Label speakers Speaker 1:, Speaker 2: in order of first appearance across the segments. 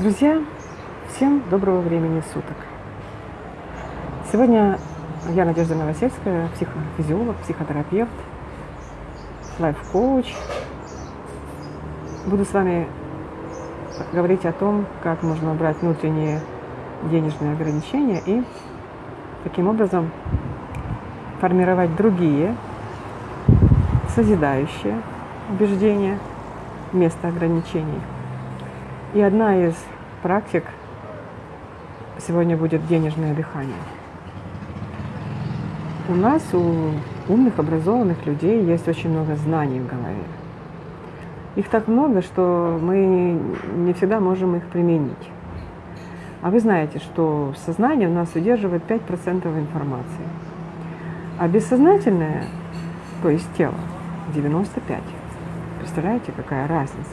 Speaker 1: Друзья, всем доброго времени суток. Сегодня я Надежда Новосельская, психофизиолог, психотерапевт, лайф-коуч. Буду с вами говорить о том, как можно убрать внутренние денежные ограничения и таким образом формировать другие созидающие убеждения вместо ограничений – и одна из практик сегодня будет денежное дыхание. У нас, у умных, образованных людей есть очень много знаний в голове. Их так много, что мы не всегда можем их применить. А вы знаете, что сознание у нас удерживает 5% информации. А бессознательное, то есть тело, 95%. Представляете, какая разница?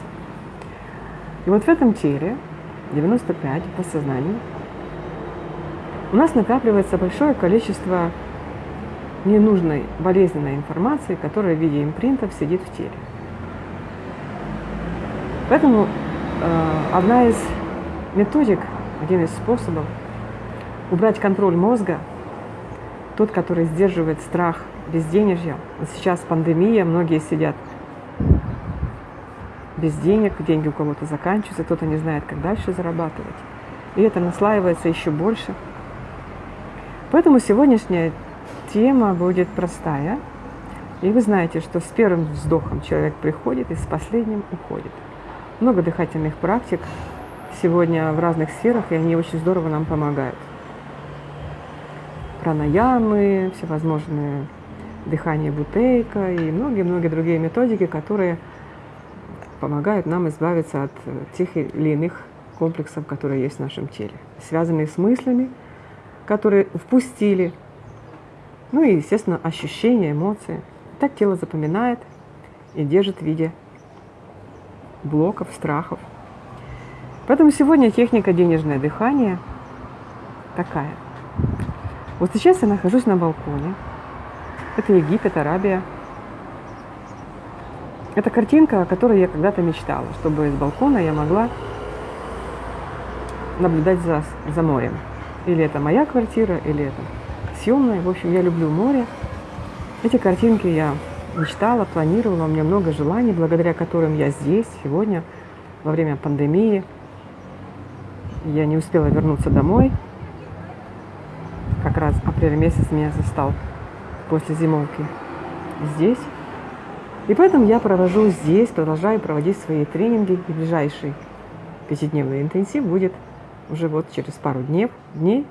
Speaker 1: И вот в этом теле, 95 по сознанию, у нас накапливается большое количество ненужной болезненной информации, которая в виде импринтов сидит в теле. Поэтому э, одна из методик, один из способов убрать контроль мозга, тот, который сдерживает страх безденежья. Сейчас пандемия, многие сидят без денег, деньги у кого-то заканчиваются, кто-то не знает, как дальше зарабатывать. И это наслаивается еще больше. Поэтому сегодняшняя тема будет простая. И вы знаете, что с первым вздохом человек приходит и с последним уходит. Много дыхательных практик сегодня в разных сферах, и они очень здорово нам помогают. Пранаямы, всевозможные дыхание бутейка и многие-многие другие методики, которые помогают нам избавиться от э, тех или иных комплексов, которые есть в нашем теле, связанные с мыслями, которые впустили, ну и, естественно, ощущения, эмоции. Так тело запоминает и держит в виде блоков, страхов. Поэтому сегодня техника денежное дыхание такая. Вот сейчас я нахожусь на балконе. Это Египет, Арабия – это картинка, о которой я когда-то мечтала, чтобы с балкона я могла наблюдать за, за морем. Или это моя квартира, или это съемная. В общем, я люблю море. Эти картинки я мечтала, планировала, у меня много желаний, благодаря которым я здесь сегодня, во время пандемии. Я не успела вернуться домой. Как раз апрель месяц меня застал после зимовки здесь. И поэтому я провожу здесь, продолжаю проводить свои тренинги. И ближайший пятидневный интенсив будет уже вот через пару дней. дней.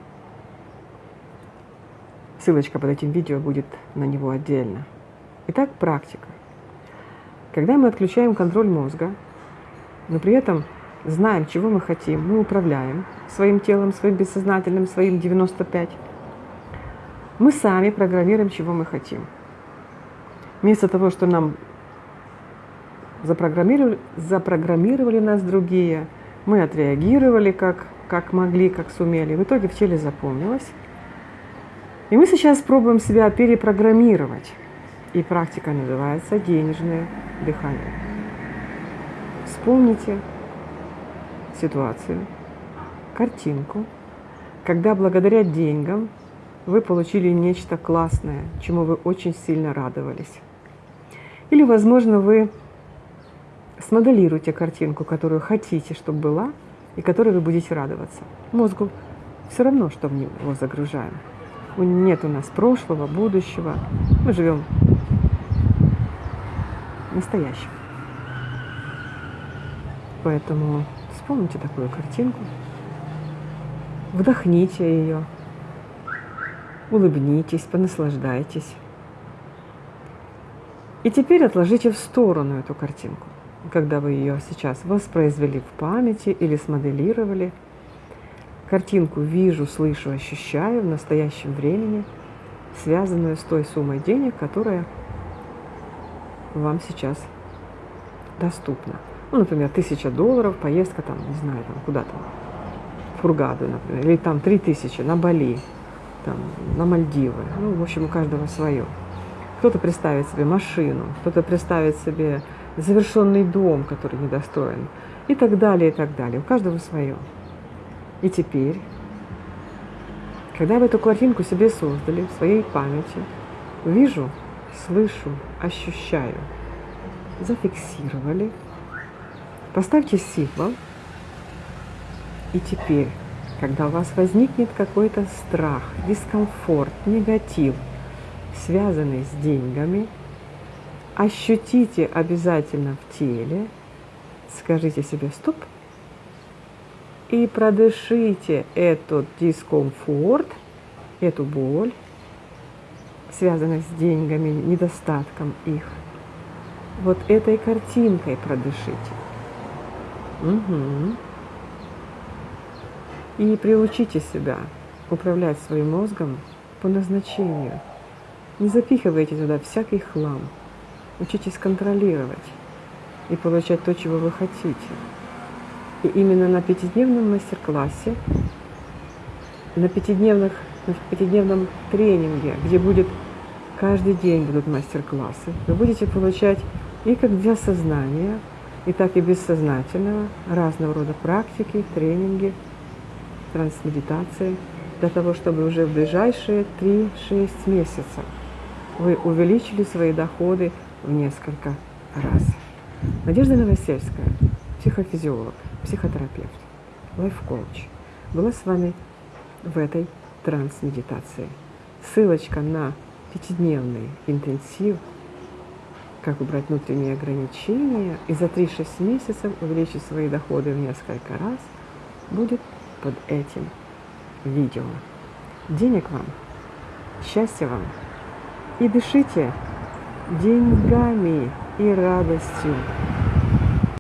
Speaker 1: Ссылочка под этим видео будет на него отдельно. Итак, практика. Когда мы отключаем контроль мозга, но при этом знаем, чего мы хотим, мы управляем своим телом, своим бессознательным, своим 95, мы сами программируем, чего мы хотим. Вместо того, что нам запрограммировали, запрограммировали нас другие, мы отреагировали как, как могли, как сумели. В итоге в теле запомнилось. И мы сейчас пробуем себя перепрограммировать. И практика называется денежное дыхание. Вспомните ситуацию, картинку, когда благодаря деньгам вы получили нечто классное, чему вы очень сильно радовались. Или, возможно, вы смоделируйте картинку, которую хотите, чтобы была, и которой вы будете радоваться. Мозгу все равно, что в него загружаем. Нет у нас прошлого, будущего. Мы живем настоящим. Поэтому вспомните такую картинку, вдохните ее, улыбнитесь, понаслаждайтесь. И теперь отложите в сторону эту картинку когда вы ее сейчас воспроизвели в памяти или смоделировали. Картинку вижу, слышу, ощущаю в настоящем времени, связанную с той суммой денег, которая вам сейчас доступна. Ну, например, тысяча долларов, поездка там, не знаю, там куда-то, в Фургаду, например, или там три тысячи на Бали, там, на Мальдивы. Ну, в общем, у каждого свое. Кто-то представит себе машину, кто-то представит себе завершенный дом, который недостроен, и так далее, и так далее. У каждого свое. И теперь, когда вы эту картинку себе создали в своей памяти, вижу, слышу, ощущаю, зафиксировали, поставьте символ, и теперь, когда у вас возникнет какой-то страх, дискомфорт, негатив, связанный с деньгами, ощутите обязательно в теле, скажите себе «стоп», и продышите этот дискомфорт, эту боль, связанную с деньгами, недостатком их. Вот этой картинкой продышите. Угу. И приучите себя управлять своим мозгом по назначению. Не запихивайте туда всякий хлам. Учитесь контролировать и получать то, чего вы хотите. И именно на пятидневном мастер-классе, на, пятидневных, на пятидневном тренинге, где будет каждый день будут мастер-классы, вы будете получать и как для сознания, и так и бессознательного разного рода практики, тренинги, трансмедитации, для того, чтобы уже в ближайшие 3-6 месяцев вы увеличили свои доходы в несколько раз. Надежда Новосельская, психофизиолог, психотерапевт, лайф-коуч, была с вами в этой трансмедитации. Ссылочка на пятидневный интенсив, как убрать внутренние ограничения и за 3-6 месяцев увеличить свои доходы в несколько раз, будет под этим видео. Денег вам, счастья вам и дышите деньгами и радостью